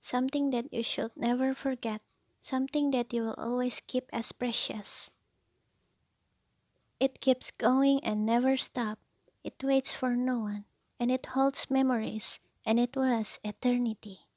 Something that you should never forget, something that you will always keep as precious. It keeps going and never stops. It waits for no one, and it holds memories, and it was eternity.